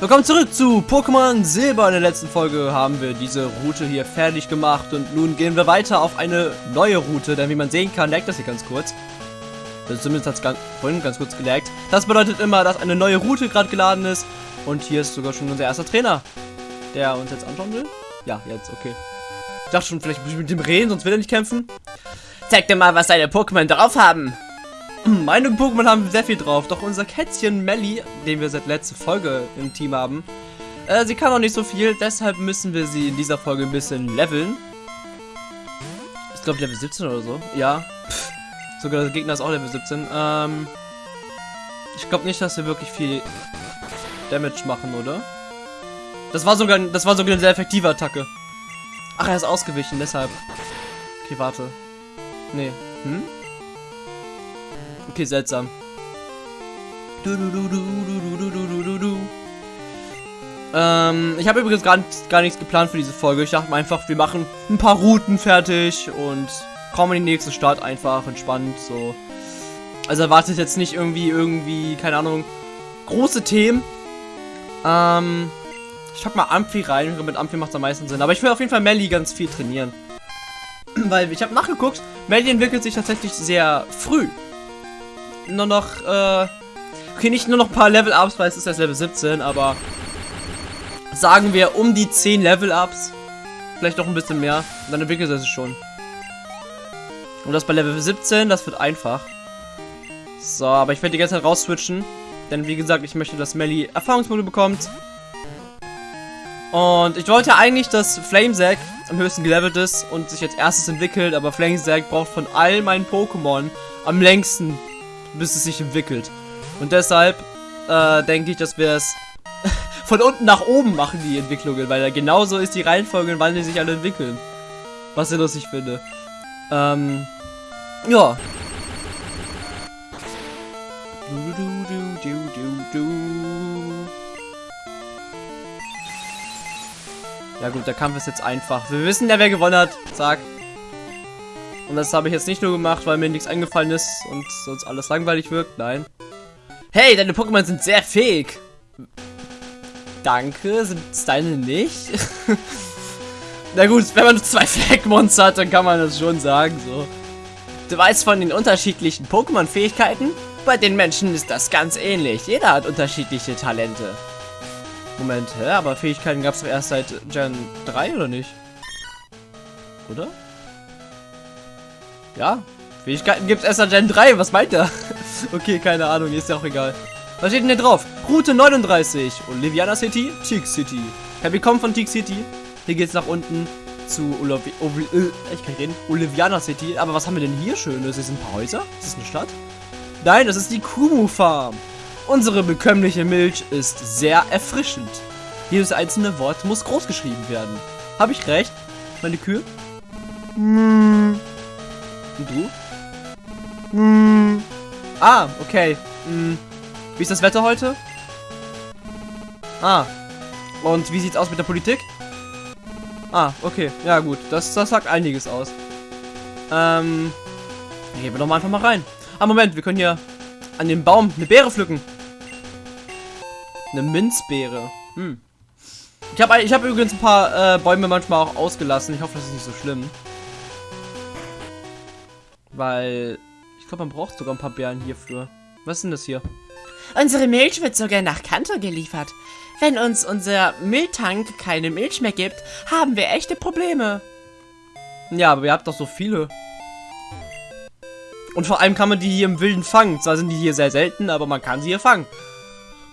Willkommen zurück zu Pokémon Silber. In der letzten Folge haben wir diese Route hier fertig gemacht und nun gehen wir weiter auf eine neue Route, denn wie man sehen kann, leckt das hier ganz kurz. Also zumindest hat es ganz, vorhin ganz kurz gelaggt. Das bedeutet immer, dass eine neue Route gerade geladen ist und hier ist sogar schon unser erster Trainer, der uns jetzt anschauen will. Ja, jetzt, okay. Ich dachte schon, vielleicht muss ich mit dem reden, sonst will er nicht kämpfen. Zeig dir mal, was deine Pokémon drauf haben. Meine Pokémon haben sehr viel drauf, doch unser Kätzchen Melly, den wir seit letzter Folge im Team haben, äh, sie kann noch nicht so viel, deshalb müssen wir sie in dieser Folge ein bisschen leveln. Ich glaube Level 17 oder so. Ja. Pff. Sogar der Gegner ist auch Level 17. Ähm, ich glaube nicht, dass wir wirklich viel Damage machen, oder? Das war sogar, das war sogar eine sehr effektive Attacke. Ach, er ist ausgewichen, deshalb. Okay, warte. Nee. Hm? Okay, seltsam. Du, du, du, du du du du ähm, ich habe übrigens gar, gar nichts geplant für diese Folge. Ich dachte einfach, wir machen ein paar Routen fertig und kommen in die nächste Stadt einfach entspannt so. Also erwartet jetzt nicht irgendwie, irgendwie, keine Ahnung, große Themen. Ähm, ich habe mal Amphi rein, mit Amphi macht es am meisten Sinn. Aber ich will auf jeden Fall Melly ganz viel trainieren. Weil ich habe nachgeguckt, Melly entwickelt sich tatsächlich sehr früh nur noch, äh, okay, nicht nur noch ein paar Level-Ups, weil es ist erst Level 17, aber sagen wir um die 10 Level-Ups. Vielleicht noch ein bisschen mehr. Dann entwickelt es sich schon. Und das bei Level 17, das wird einfach. So, aber ich werde die ganze Zeit raus-switchen. Denn wie gesagt, ich möchte, dass Melly Erfahrungspunkte bekommt. Und ich wollte eigentlich, dass Flamesack am höchsten gelevelt ist und sich als erstes entwickelt, aber Flamesack braucht von all meinen Pokémon am längsten bis es sich entwickelt. Und deshalb äh, denke ich, dass wir es von unten nach oben machen, die Entwicklungen, weil genauso ist die Reihenfolge, wann die sich alle entwickeln. Was ich lustig finde. Ähm, ja. Ja gut, der Kampf ist jetzt einfach. Wir wissen ja, wer gewonnen hat. Zack. Und das habe ich jetzt nicht nur gemacht, weil mir nichts eingefallen ist und sonst alles langweilig wirkt. Nein. Hey, deine Pokémon sind sehr fähig. Danke, sind es deine nicht? Na gut, wenn man zwei Fleckmonster hat, dann kann man das schon sagen, so. Du weißt von den unterschiedlichen Pokémon-Fähigkeiten? Bei den Menschen ist das ganz ähnlich. Jeder hat unterschiedliche Talente. Moment, hä? Aber Fähigkeiten gab es doch erst seit Gen 3, oder nicht? Oder? Ja, Fähigkeiten gibt es erst an Gen 3. Was meint er? okay, keine Ahnung, ist ja auch egal. Was steht denn hier drauf? Route 39. Oliviana City, Teak City. Ja, wir kommen von Teak City. Hier geht's nach unten zu Olavi Ovi äh, ich kann reden. Oliviana City. Aber was haben wir denn hier Schönes? Ist ein paar Häuser? Ist das eine Stadt? Nein, das ist die Kumu Farm. Unsere bekömmliche Milch ist sehr erfrischend. Jedes einzelne Wort muss groß geschrieben werden. Habe ich recht? Meine Kühe? Hm. Und du? Hm. Ah, okay. Hm. Wie ist das Wetter heute? Ah. Und wie sieht's aus mit der Politik? Ah, okay. Ja, gut. Das, das sagt einiges aus. Ähm. Gehen wir doch mal einfach mal rein. Ah, Moment. Wir können hier an dem Baum eine Beere pflücken. Eine Minzbeere. Hm. Ich habe ich hab übrigens ein paar äh, Bäume manchmal auch ausgelassen. Ich hoffe, das ist nicht so schlimm. Weil ich glaube, man braucht sogar ein paar Beeren hierfür. Was ist denn das hier? Unsere Milch wird sogar nach Kanto geliefert. Wenn uns unser Mülltank keine Milch mehr gibt, haben wir echte Probleme. Ja, aber ihr habt doch so viele. Und vor allem kann man die hier im Wilden fangen. Zwar sind die hier sehr selten, aber man kann sie hier fangen.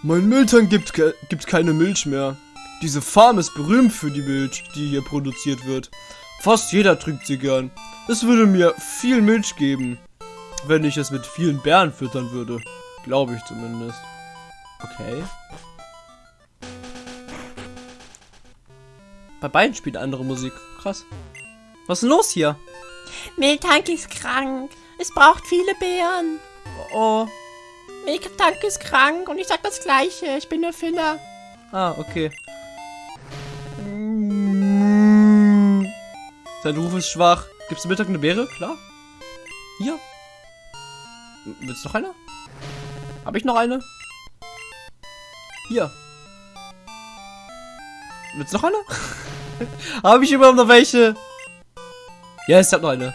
Mein Mülltank gibt, gibt keine Milch mehr. Diese Farm ist berühmt für die Milch, die hier produziert wird. Fast jeder trinkt sie gern. Es würde mir viel Milch geben, wenn ich es mit vielen Bären füttern würde. Glaube ich zumindest. Okay. Bei beiden spielt andere Musik. Krass. Was ist denn los hier? Miltank ist krank. Es braucht viele Beeren. Oh. Miltank ist krank und ich sag das gleiche. Ich bin nur Filler. Ah, okay. Sein Ruf ist schwach. Gibt's zum Mittag eine Beere? Klar. Hier. Willst du noch eine? Habe ich noch eine? Hier. Wird's noch eine? Habe ich überhaupt noch welche? Ja, es hat noch eine.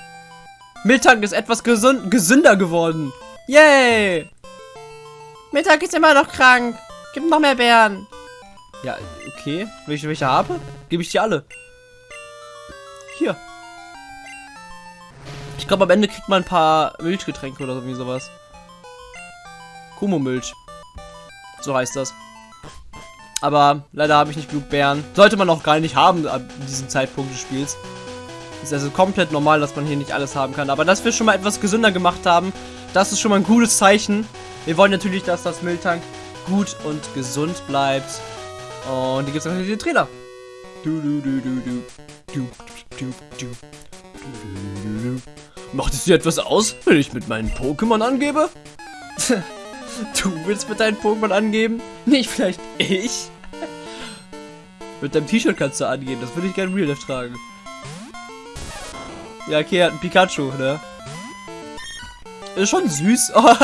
Miltank ist etwas gesund gesünder geworden. Yay! Mittag ist immer noch krank. Gib noch mehr Beeren. Ja, okay. Ich welche habe, gebe ich die alle. Hier. Ich glaube, am Ende kriegt man ein paar Milchgetränke oder irgendwie sowas. Kumo-Milch. So heißt das. Aber leider habe ich nicht genug Bären. Sollte man auch gar nicht haben ab diesem Zeitpunkt des Spiels. Ist also komplett normal, dass man hier nicht alles haben kann. Aber dass wir schon mal etwas gesünder gemacht haben, das ist schon mal ein gutes Zeichen. Wir wollen natürlich, dass das Mülltank gut und gesund bleibt. Und hier gibt es natürlich den Trainer. Du, du, du, du, du. Du, du, du, du. Macht es dir etwas aus, wenn ich mit meinen Pokémon angebe? du willst mit deinen Pokémon angeben? Nicht vielleicht ich? mit deinem T-Shirt kannst du angeben, das würde ich gerne Real Life tragen. Ja, okay, er hat ein Pikachu, ne? Ist schon süß. Oh,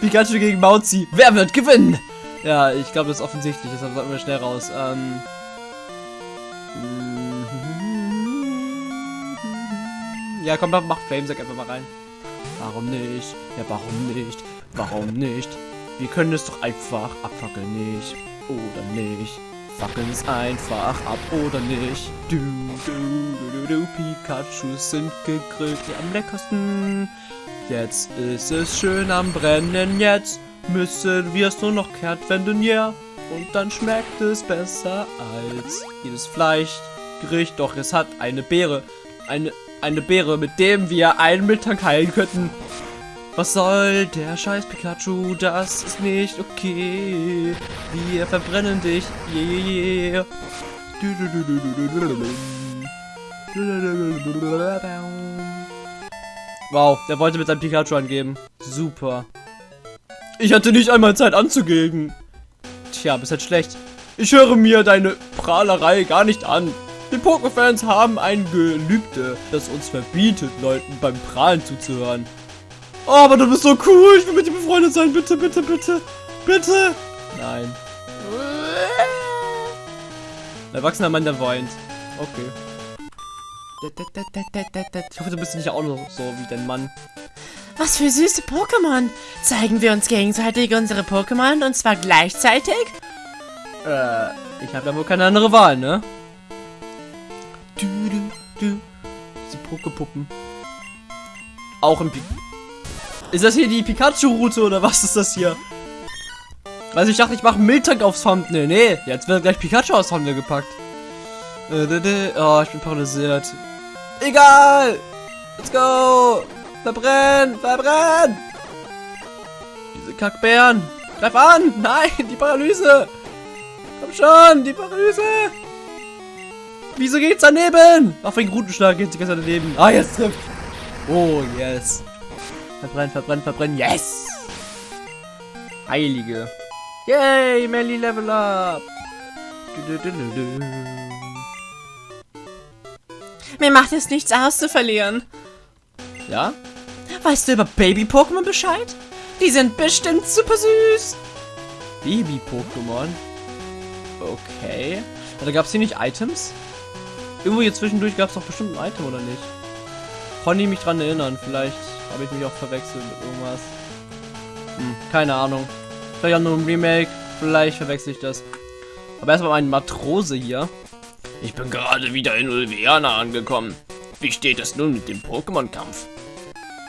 Pikachu gegen Mauzi. Wer wird gewinnen? Ja, ich glaube, das ist offensichtlich. Deshalb sollten wir schnell raus. Ähm. Ja, komm, mach Flamesack einfach mal rein. Warum nicht? Ja, warum nicht? Warum nicht? Wir können es doch einfach abfackeln, nicht? Oder nicht? Fackeln es einfach ab oder nicht? Du, du, du, du, du, Pikachu sind gegrillt, die am leckersten. Jetzt ist es schön am Brennen, jetzt müssen wir es nur noch kehrtwenden, ja. Und dann schmeckt es besser als jedes Fleischgericht. Doch es hat eine Beere. Eine, eine Beere, mit dem wir einen Mittag heilen könnten. Was soll der Scheiß Pikachu? Das ist nicht okay. Wir verbrennen dich. Yeah. Wow, der wollte mit seinem Pikachu angeben. Super. Ich hatte nicht einmal Zeit anzugeben. Tja, bist halt schlecht. Ich höre mir deine Prahlerei gar nicht an. Die Pokéfans haben ein Gelübde, das uns verbietet, Leuten beim Prahlen zuzuhören. Oh, aber du bist so cool. Ich will mit dir befreundet sein. Bitte, bitte, bitte. Bitte. Nein. Ein erwachsener Mann, der weint. Okay. Ich hoffe, du bist nicht auch noch so wie dein Mann. Was für süße Pokémon. Zeigen wir uns gegenseitig unsere Pokémon und zwar gleichzeitig? Äh, ich habe ja wohl keine andere Wahl, ne? Du, du, du. Diese Pokepuppen. Auch im Pi Ist das hier die Pikachu-Route oder was ist das hier? Also ich dachte, ich mache Miltank aufs Thumbnail. Nee, jetzt wird gleich Pikachu aufs Thumbnail gepackt. Äh, oh, ich bin paralysiert. Egal! Let's go! Verbrenn! Verbrenn! Diese Kackbären! Greif an! Nein, die Paralyse! Komm schon, die Paralyse! Wieso geht's daneben? Auf den Rutenschlag geht die ganze Zeit daneben. Ah, jetzt trifft. Oh, yes. Verbrenn, verbrenn, verbrenn. Yes! Heilige. Yay, Melly Level Up! Du, du, du, Mir macht es nichts aus zu verlieren. Ja? Weißt du über Baby-Pokémon Bescheid? Die sind bestimmt super süß. Baby-Pokémon? Okay. Da gab es hier nicht Items? Irgendwo hier zwischendurch gab es doch bestimmt ein Item, oder nicht? Konnte ich mich dran erinnern. Vielleicht habe ich mich auch verwechselt mit irgendwas. Hm, keine Ahnung. Vielleicht auch nur ein Remake. Vielleicht verwechsel ich das. Aber erstmal mein Matrose hier. Ich bin gerade wieder in Ulviana angekommen. Wie steht es nun mit dem Pokémon-Kampf?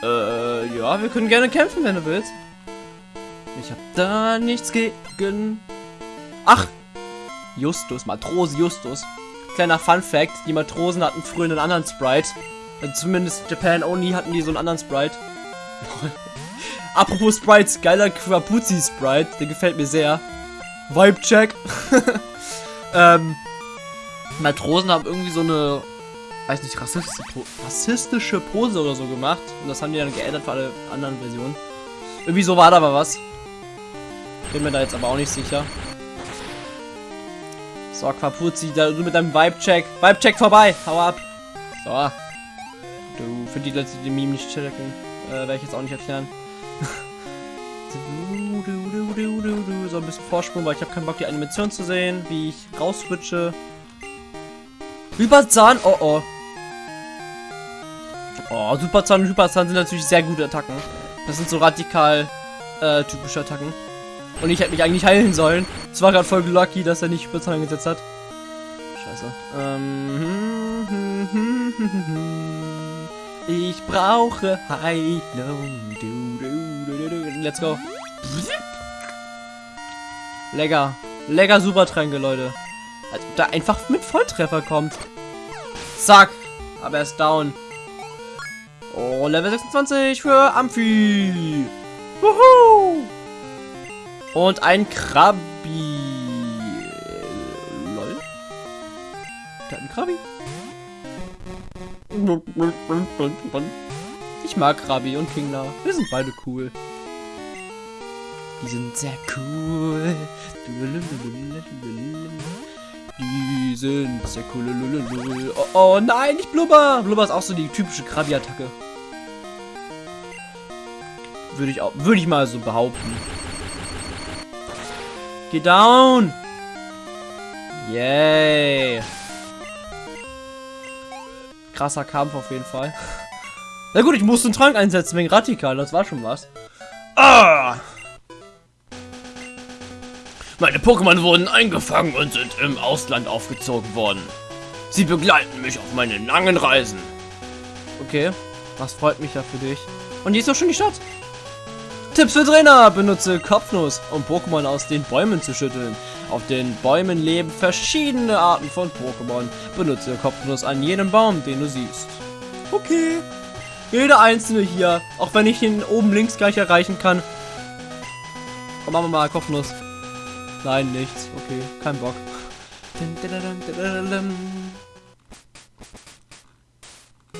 Äh, ja, wir können gerne kämpfen, wenn du willst. Ich hab da nichts gegen... Ach! Justus, Matrose Justus. Kleiner Fun Fact, die Matrosen hatten früher einen anderen Sprite. Also zumindest Japan Only hatten die so einen anderen Sprite. Apropos Sprites, geiler Quapuzzi Sprite, der gefällt mir sehr. Vibe Check. ähm, Matrosen haben irgendwie so eine, weiß nicht, rassistische, rassistische Pose oder so gemacht. Und das haben die dann geändert für alle anderen Versionen. Irgendwie so war da aber was. Bin mir da jetzt aber auch nicht sicher. So, Quapuzzi, du mit deinem Vibe-Check. Vibe-Check vorbei. Hau ab. So. Du, für die Leute, die den Meme nicht checken, äh, werde ich jetzt auch nicht erklären. so ein bisschen Vorsprung, weil ich habe keinen Bock, die Animation zu sehen, wie ich rausswitche. Hyperzahn, oh oh. Oh, Superzahn und Hyperzahn sind natürlich sehr gute Attacken. Das sind so radikal äh, typische Attacken. Und ich hätte mich eigentlich heilen sollen. Es war gerade voll lucky, dass er nicht Hyperzahn eingesetzt hat. Scheiße. Ähm, ich brauche Heilung. Let's go. Lecker. Lecker Supertränke, Leute. Als ob der einfach mit Volltreffer kommt. Zack. Aber er ist down. Oh, Level 26 für Amphi. Wuhu. Und ein Krabi. Lol. Hat ein Krabi. Ich mag Krabi und Kingler. Wir sind beide cool. Die sind sehr cool. Die sind sehr cool. Oh, oh nein, nicht Blubber. Blubber ist auch so die typische Krabi-Attacke. Würde ich auch, würde ich mal so behaupten. Geh down! Yay! Krasser Kampf auf jeden Fall. Na gut, ich musste einen Trank einsetzen wegen Radikal, das war schon was. Ah! Meine Pokémon wurden eingefangen und sind im Ausland aufgezogen worden. Sie begleiten mich auf meinen langen Reisen. Okay, das freut mich ja für dich. Und hier ist doch schon die Stadt. Tipps für Trainer. Benutze Kopfnuss, um Pokémon aus den Bäumen zu schütteln. Auf den Bäumen leben verschiedene Arten von Pokémon. Benutze Kopfnuss an jedem Baum, den du siehst. Okay. Jeder einzelne hier, auch wenn ich ihn oben links gleich erreichen kann. Komm, machen wir mal Kopfnuss. Nein, nichts. Okay, kein Bock.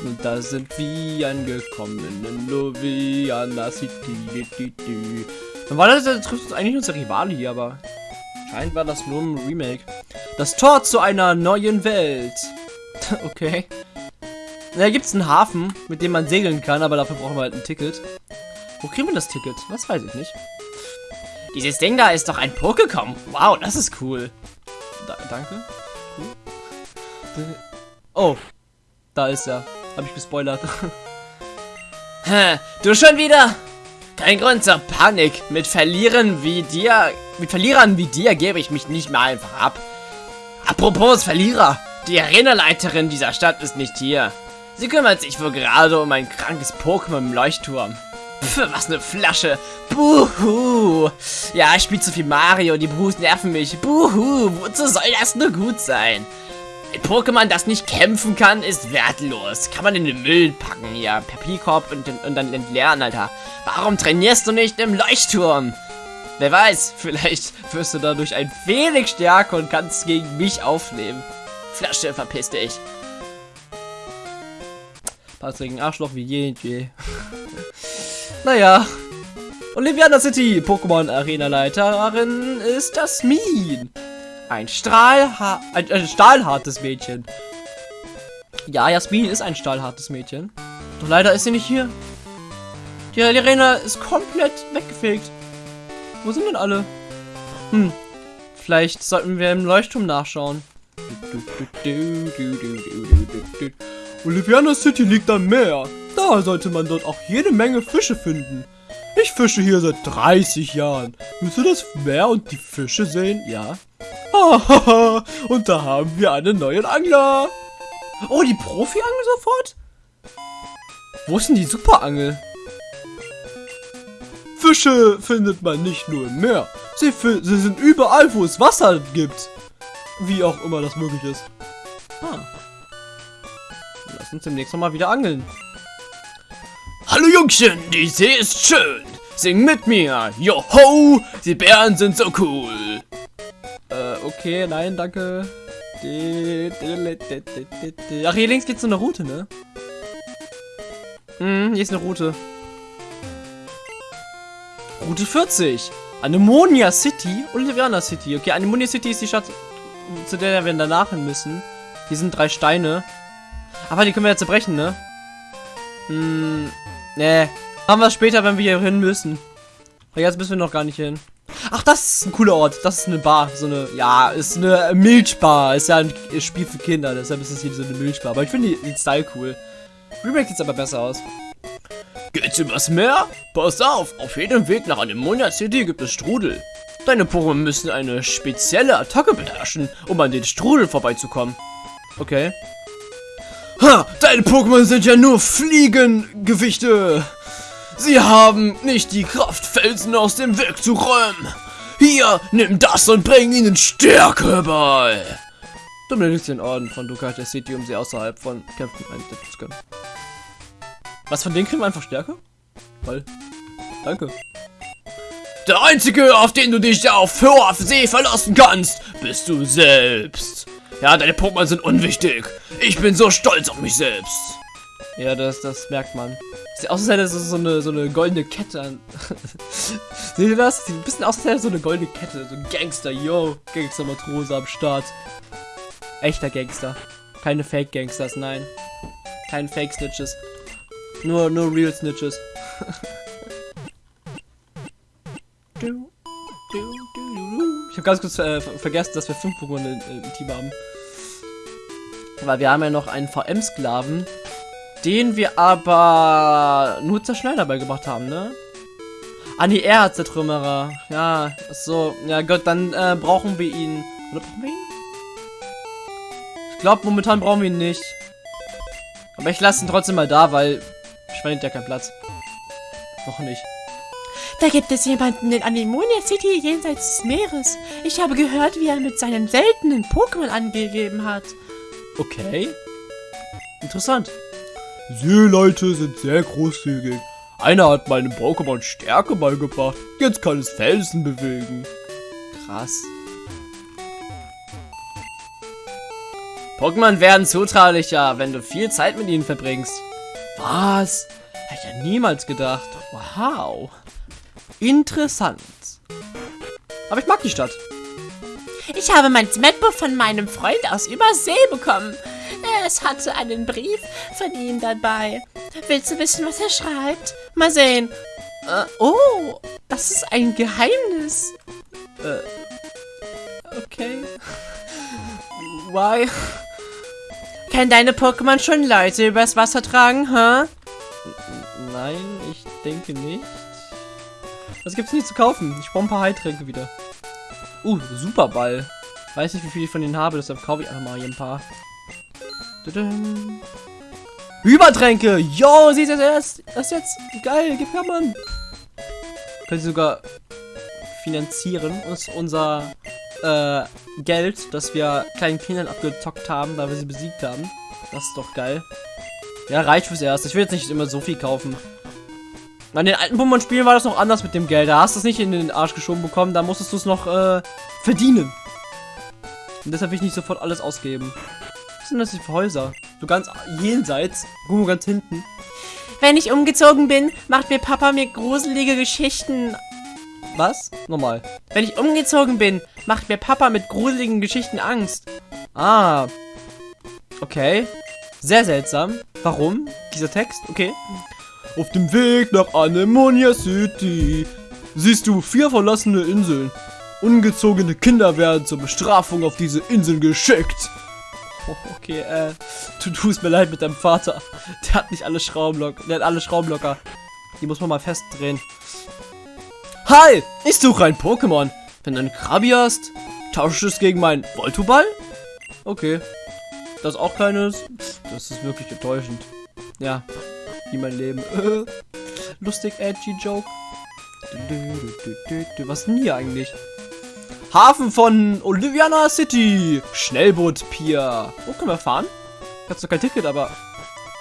Und da sind wir angekommen in Loviana City. Dann war das, das trifft uns eigentlich unser Rivale hier, aber scheint war das nur ein Remake. Das Tor zu einer neuen Welt. okay. Da gibt es einen Hafen, mit dem man segeln kann, aber dafür brauchen wir halt ein Ticket. Wo kriegen wir das Ticket? Das weiß ich nicht. Dieses Ding da ist doch ein Pokécom. Wow, das ist cool. Da, danke. Cool. Oh, da ist er. Hab ich gespoilert. du schon wieder? Kein Grund zur Panik. Mit Verlieren wie dir, mit Verlierern wie dir gebe ich mich nicht mehr einfach ab. Apropos Verlierer. Die Arenaleiterin dieser Stadt ist nicht hier. Sie kümmert sich wohl gerade um ein krankes Pokémon im Leuchtturm. Pff, was eine Flasche. Buhu. Ja, ich spiele zu viel Mario, die Buhus nerven mich. Buhu, wozu soll das nur gut sein? Ein Pokémon, das nicht kämpfen kann, ist wertlos. Kann man in den Müll packen hier, per Pikorb und, und dann entleeren, Alter. Warum trainierst du nicht im Leuchtturm? Wer weiß, vielleicht wirst du dadurch ein wenig stärker und kannst gegen mich aufnehmen. Flasche, verpiss dich. Passt gegen Arschloch wie je je. naja. Oliviana City, Pokémon Arena Leiterin ist das Min. Ein Strahlha ein, ein stahlhartes Mädchen. Ja, Jasmin ist ein stahlhartes Mädchen. Doch leider ist sie nicht hier. Die Arena ist komplett weggefegt. Wo sind denn alle? Hm, vielleicht sollten wir im Leuchtturm nachschauen. Oliviana City liegt am Meer. Da sollte man dort auch jede Menge Fische finden. Ich fische hier seit 30 Jahren. Willst du das Meer und die Fische sehen? Ja. und da haben wir einen neuen Angler. Oh, die Profi-Angel sofort? Wo ist denn die Superangel? Fische findet man nicht nur im Meer. Sie, sie sind überall, wo es Wasser gibt. Wie auch immer das möglich ist. Ah. Lass uns demnächst noch mal wieder angeln. Hallo Jungchen, die See ist schön. Sing mit mir. Joho, die Bären sind so cool. Okay, nein, danke. Ach, hier links geht's so eine Route, ne? Hm, hier ist eine Route. Route 40. Anemonia City, Oliviana City. Okay, Anemonia City ist die Stadt, zu der wir danach hin müssen. Hier sind drei Steine. Aber die können wir ja zerbrechen, ne? Hm, ne. Haben wir später, wenn wir hier hin müssen. Aber jetzt müssen wir noch gar nicht hin. Ach, das ist ein cooler Ort. Das ist eine Bar. So eine, ja, ist eine Milchbar. Ist ja ein Spiel für Kinder. Deshalb ist es hier so eine Milchbar. Aber ich finde den Style cool. Remake sieht aber besser aus. Geht's übers Meer? Pass auf, auf jedem Weg nach Anemonia City gibt es Strudel. Deine Pokémon müssen eine spezielle Attacke beherrschen, um an den Strudel vorbeizukommen. Okay. Ha, deine Pokémon sind ja nur Fliegengewichte. Sie haben nicht die Kraft, Felsen aus dem Weg zu räumen. Hier, nimm das und bring ihnen Stärke bei. Du benötigst den Orden von Ducat City, um sie außerhalb von Kämpfen einsetzen zu können. Was von denen kriegen wir einfach Stärke? Toll. Danke. Der einzige, auf den du dich auf hoher See verlassen kannst, bist du selbst. Ja, deine Pokémon sind unwichtig. Ich bin so stolz auf mich selbst. Ja, das, das merkt man. Sieht aus, als hätte so eine, so eine goldene Kette an. Seht ihr das? Sieht ein bisschen aus, als hätte so eine goldene Kette. So ein Gangster, yo. Gangster-Matrose am Start. Echter Gangster. Keine Fake-Gangsters, nein. Keine Fake-Snitches. Nur, nur Real Snitches. ich habe ganz kurz äh, vergessen, dass wir fünf Pokémon im Team haben. Weil wir haben ja noch einen VM-Sklaven, den wir aber nur Zerschneider beigebracht haben, ne? Ah, nee, er hat Zertrümmerer. Ja, so. Ja, Gott, dann äh, brauchen wir ihn. Oder brauchen wir ihn? Ich glaube, momentan brauchen wir ihn nicht. Aber ich lasse ihn trotzdem mal da, weil ich verliert ja keinen Platz. Noch nicht. Da gibt es jemanden in Anemonia City jenseits des Meeres. Ich habe gehört, wie er mit seinen seltenen Pokémon angegeben hat. Okay. Interessant. Seeleute sind sehr großzügig. Einer hat meinem Pokémon Stärke beigebracht. Jetzt kann es Felsen bewegen. Krass. Pokémon werden zutraulicher, wenn du viel Zeit mit ihnen verbringst. Was? Hätte ich ja niemals gedacht. Wow. Interessant. Aber ich mag die Stadt. Ich habe mein Smetbuch von meinem Freund aus Übersee bekommen. Es hatte einen Brief von ihm dabei. Willst du wissen, was er schreibt? Mal sehen. Äh, oh, das ist ein Geheimnis. Äh, okay. Why? Können deine Pokémon schon Leute übers Wasser tragen, hä? Huh? Nein, ich denke nicht. Was gibt's nicht zu kaufen? Ich brauche ein paar Heiltränke wieder. Uh, Superball. Weiß nicht, wie viel ich von denen habe, deshalb kaufe ich einfach mal hier ein paar. Übertränke! Yo, siehst du das? Das ist jetzt geil. Gib her, Mann. Können sie sogar finanzieren uns unser äh, Geld, das wir kleinen Kindern abgezockt haben, da wir sie besiegt haben. Das ist doch geil. Ja, reicht fürs Erste. Ich will jetzt nicht immer so viel kaufen. An den alten Pokémon-Spielen war das noch anders mit dem Geld. Da hast du es nicht in den Arsch geschoben bekommen, da musstest du es noch äh, verdienen. Und deshalb will ich nicht sofort alles ausgeben. Was sind das für Häuser? So ganz jenseits, irgendwo ganz hinten. Wenn ich umgezogen bin, macht mir Papa mir gruselige Geschichten. Was? Nochmal. Wenn ich umgezogen bin, macht mir Papa mit gruseligen Geschichten Angst. Ah. Okay. Sehr seltsam. Warum? Dieser Text? Okay. Auf dem Weg nach Anemonia City siehst du vier verlassene Inseln. Ungezogene Kinder werden zur Bestrafung auf diese Inseln geschickt. Okay, äh, du tust mir leid mit deinem Vater. Der hat nicht alle Schrauben locker. Der hat alle Schrauben locker. Die muss man mal festdrehen. Hi! Ich suche ein Pokémon. Wenn du einen Krabi hast, tausche es gegen meinen Voltoball? Okay. Das auch kleines. Das ist wirklich enttäuschend. Ja, wie mein Leben. Lustig, edgy Joke. Was ist denn hier eigentlich? Hafen von Oliviana City. Schnellboot Pier. Wo können wir fahren? Ich hab zwar kein Ticket, aber...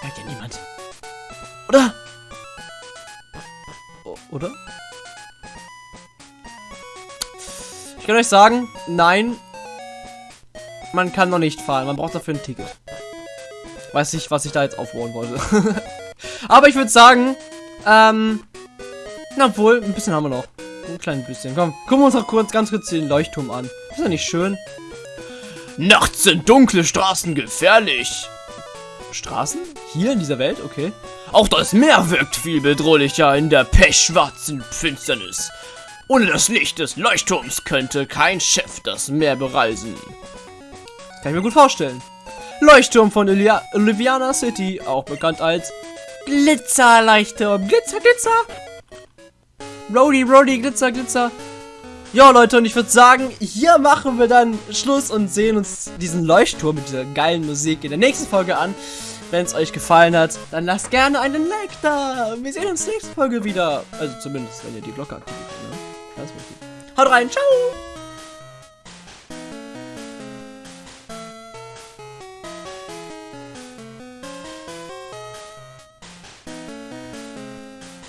Da ja niemand. Oder? Oder? Ich kann euch sagen, nein. Man kann noch nicht fahren. Man braucht dafür ein Ticket. Weiß nicht, was ich da jetzt aufbauen wollte. Aber ich würde sagen, ähm, na wohl, ein bisschen haben wir noch. Ein kleines bisschen. Komm, gucken wir uns noch kurz, ganz kurz den Leuchtturm an. Ist ja nicht schön? Nachts sind dunkle Straßen gefährlich. Straßen? Hier in dieser Welt? Okay. Auch das Meer wirkt viel bedrohlicher in der pechschwarzen Finsternis. Ohne das Licht des Leuchtturms könnte kein Schiff das Meer bereisen. Kann ich mir gut vorstellen. Leuchtturm von Ilia Oliviana City, auch bekannt als Glitzerleuchtturm. Glitzer, Glitzer. Rody, Rody, Glitzer, Glitzer. Ja, Leute, und ich würde sagen, hier machen wir dann Schluss und sehen uns diesen Leuchtturm mit dieser geilen Musik in der nächsten Folge an. Wenn es euch gefallen hat, dann lasst gerne einen Like da. Wir sehen uns nächste Folge wieder. Also zumindest, wenn ihr die Glocke aktiviert. Ne? Haut rein, ciao.